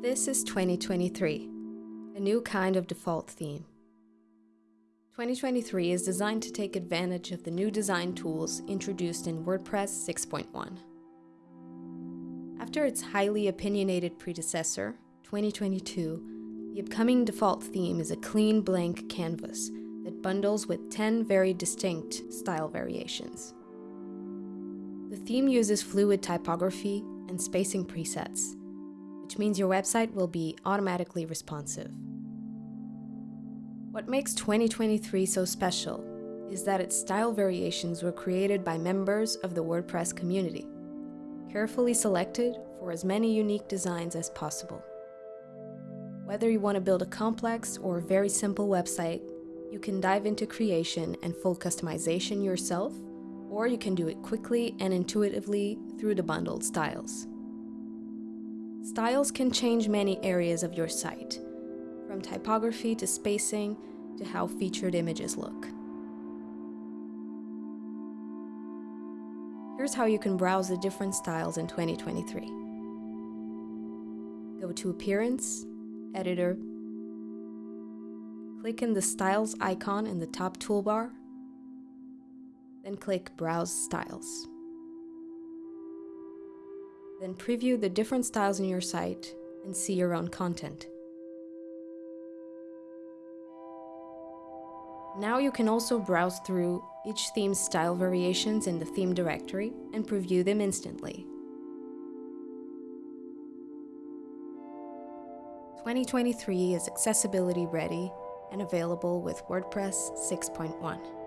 This is 2023, a new kind of default theme. 2023 is designed to take advantage of the new design tools introduced in WordPress 6.1. After its highly opinionated predecessor, 2022, the upcoming default theme is a clean blank canvas that bundles with 10 very distinct style variations. The theme uses fluid typography and spacing presets, which means your website will be automatically responsive. What makes 2023 so special is that its style variations were created by members of the WordPress community, carefully selected for as many unique designs as possible. Whether you want to build a complex or very simple website, you can dive into creation and full customization yourself, or you can do it quickly and intuitively through the bundled styles. Styles can change many areas of your site, from typography to spacing to how featured images look. Here's how you can browse the different styles in 2023. Go to Appearance, Editor, click in the Styles icon in the top toolbar, then click Browse Styles. Then preview the different styles in your site and see your own content. Now you can also browse through each theme's style variations in the theme directory and preview them instantly. 2023 is accessibility ready and available with WordPress 6.1.